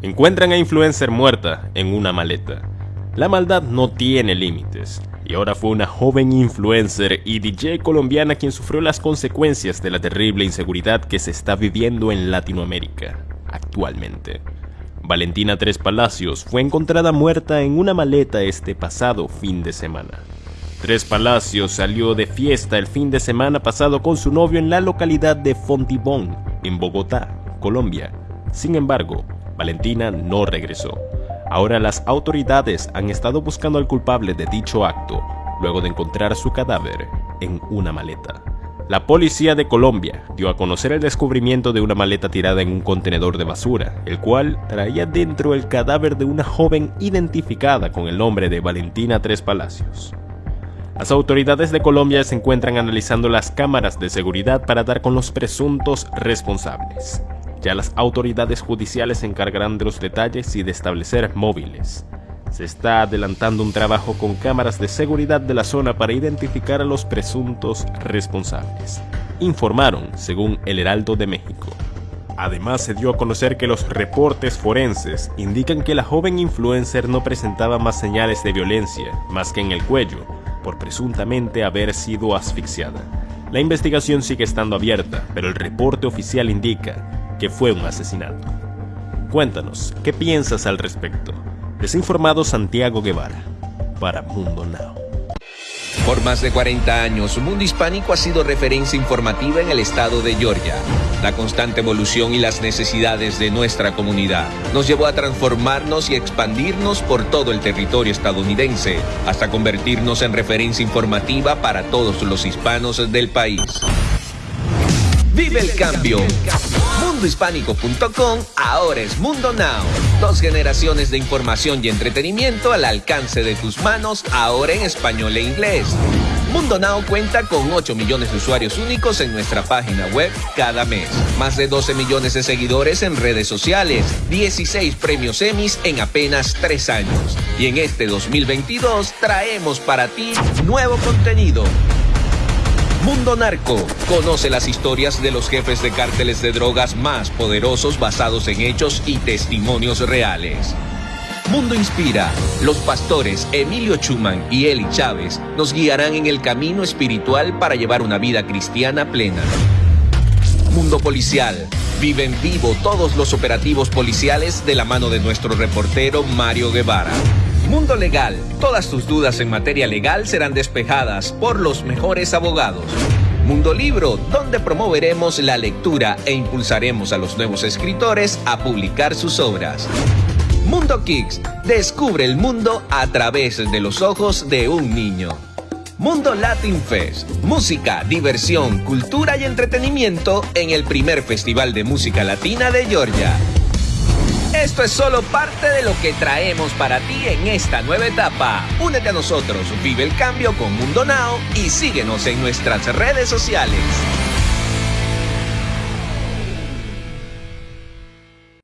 Encuentran a influencer muerta en una maleta. La maldad no tiene límites, y ahora fue una joven influencer y DJ colombiana quien sufrió las consecuencias de la terrible inseguridad que se está viviendo en Latinoamérica actualmente. Valentina Tres Palacios fue encontrada muerta en una maleta este pasado fin de semana. Tres Palacios salió de fiesta el fin de semana pasado con su novio en la localidad de Fontibón, en Bogotá, Colombia. Sin embargo, Valentina no regresó. Ahora las autoridades han estado buscando al culpable de dicho acto, luego de encontrar su cadáver en una maleta. La policía de Colombia dio a conocer el descubrimiento de una maleta tirada en un contenedor de basura, el cual traía dentro el cadáver de una joven identificada con el nombre de Valentina Tres Palacios. Las autoridades de Colombia se encuentran analizando las cámaras de seguridad para dar con los presuntos responsables. Ya las autoridades judiciales se encargarán de los detalles y de establecer móviles. Se está adelantando un trabajo con cámaras de seguridad de la zona para identificar a los presuntos responsables, informaron según el Heraldo de México. Además se dio a conocer que los reportes forenses indican que la joven influencer no presentaba más señales de violencia, más que en el cuello, por presuntamente haber sido asfixiada. La investigación sigue estando abierta, pero el reporte oficial indica que fue un asesinato. Cuéntanos, ¿qué piensas al respecto? Desinformado Santiago Guevara, para Mundo Now. Por más de 40 años, Mundo Hispánico ha sido referencia informativa en el estado de Georgia. La constante evolución y las necesidades de nuestra comunidad nos llevó a transformarnos y expandirnos por todo el territorio estadounidense, hasta convertirnos en referencia informativa para todos los hispanos del país. Vive el cambio. Mundohispánico.com ahora es Mundo Now. Dos generaciones de información y entretenimiento al alcance de tus manos, ahora en español e inglés. Mundo Now cuenta con 8 millones de usuarios únicos en nuestra página web cada mes. Más de 12 millones de seguidores en redes sociales. 16 premios Emmys en apenas 3 años. Y en este 2022 traemos para ti nuevo contenido Mundo Narco. Conoce las historias de los jefes de cárteles de drogas más poderosos basados en hechos y testimonios reales. Mundo Inspira. Los pastores Emilio Chuman y Eli Chávez nos guiarán en el camino espiritual para llevar una vida cristiana plena. Mundo Policial. Viven vivo todos los operativos policiales de la mano de nuestro reportero Mario Guevara. Mundo Legal. Todas tus dudas en materia legal serán despejadas por los mejores abogados. Mundo Libro, donde promoveremos la lectura e impulsaremos a los nuevos escritores a publicar sus obras. Mundo Kicks, descubre el mundo a través de los ojos de un niño. Mundo Latin Fest, música, diversión, cultura y entretenimiento en el primer festival de música latina de Georgia. Esto es solo parte de lo que traemos para ti en esta nueva etapa. Únete a nosotros, vive el cambio con Mundo Now y síguenos en nuestras redes sociales.